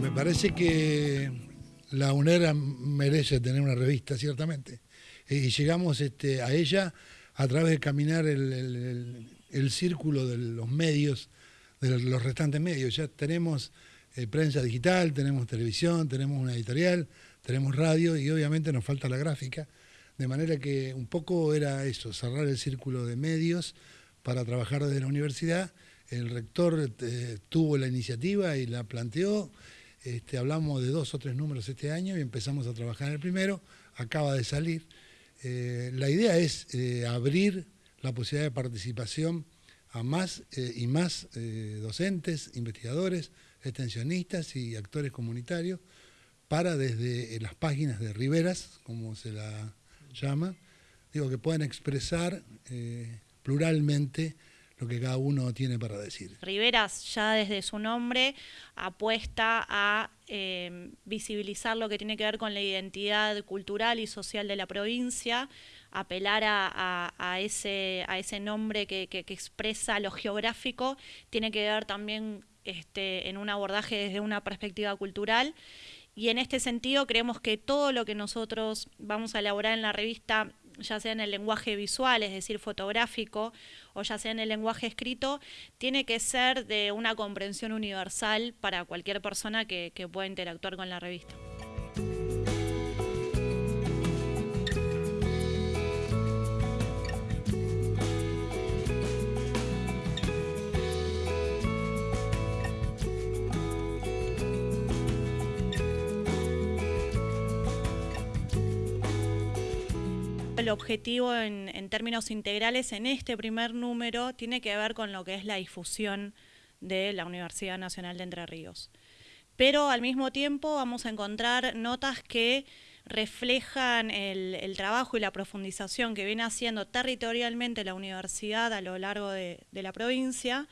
Me parece que la UNER merece tener una revista, ciertamente. Y llegamos este, a ella a través de caminar el, círculo de los medios, de los restantes medios. Ya tenemos eh, prensa digital, tenemos televisión, tenemos una editorial, tenemos radio y obviamente nos falta la gráfica. De manera que un poco era eso, cerrar el círculo de medios para trabajar desde la universidad. El rector eh, tuvo la iniciativa y la planteó. Este, hablamos de dos o tres números este año y empezamos a trabajar en el primero. Acaba de salir. Eh, la idea es eh, abrir la posibilidad de participación a más y más docentes, investigadores, extensionistas y actores comunitarios para desde las páginas de Riveras, como se la llama, digo que puedan expresar pluralmente lo que cada uno tiene para decir. Riveras ya desde su nombre apuesta a em, visibilizar lo que tiene que ver con la identidad cultural y social de la provincia, apelar a, ese, a ese nombre que, expresa lo geográfico, tiene que ver también este, en un abordaje desde una perspectiva cultural. Y en este sentido creemos que todo lo que nosotros vamos a elaborar en la revista ya sea en el lenguaje visual, es decir, fotográfico, o ya sea en el lenguaje escrito, tiene que ser de una comprensión universal para cualquier persona que, pueda interactuar con la revista. El objetivo en, términos integrales en este primer número tiene que ver con lo que es la difusión de la Universidad Nacional de Entre Ríos. Pero al mismo tiempo vamos a encontrar notas que reflejan el, trabajo y la profundización que viene haciendo territorialmente la universidad a lo largo de la provincia,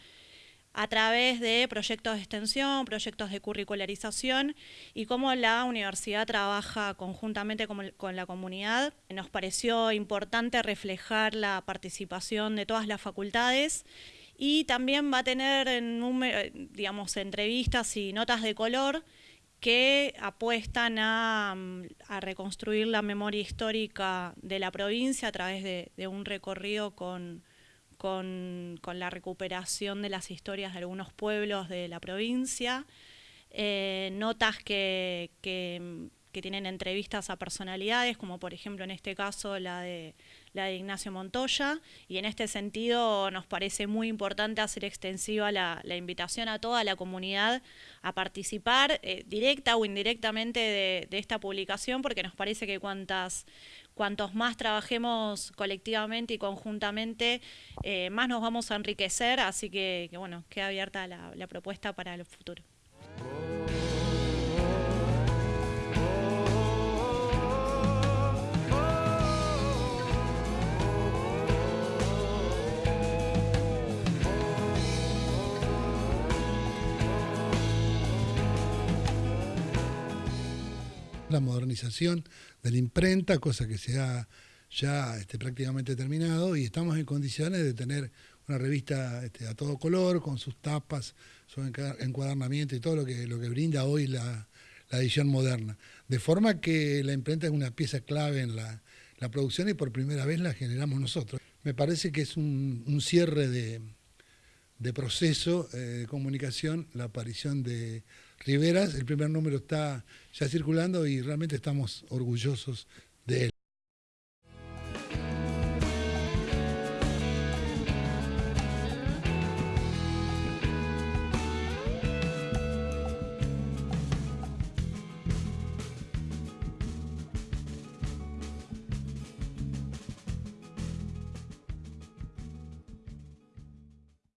a través de proyectos de extensión, proyectos de curricularización y cómo la universidad trabaja conjuntamente con, la comunidad. Nos pareció importante reflejar la participación de todas las facultades y también va a tener digamos, entrevistas y notas de color que apuestan a, reconstruir la memoria histórica de la provincia a través de un recorrido con con, la recuperación de las historias de algunos pueblos de la provincia, eh, notas que, que, tienen entrevistas a personalidades, como por ejemplo en este caso la de, la de Ignacio Montoya, y en este sentido nos parece muy importante hacer extensiva la, invitación a toda la comunidad a participar eh, directa o indirectamente de, de esta publicación, porque nos parece que cuantas cuantos más trabajemos colectivamente y conjuntamente, eh, más nos vamos a enriquecer, así que, bueno, queda abierta la, la propuesta para el futuro. La modernización de la imprenta, cosa que se ha ya este, prácticamente terminado y estamos en condiciones de tener una revista este, a todo color, con sus tapas, su encuadernamiento y todo lo que, lo que brinda hoy la, edición moderna. De forma que la imprenta es una pieza clave en la, producción y por primera vez la generamos nosotros. Me parece que es un, cierre de, proceso eh, de comunicación, la aparición de Riveras, el primer número está ya circulando y realmente estamos orgullosos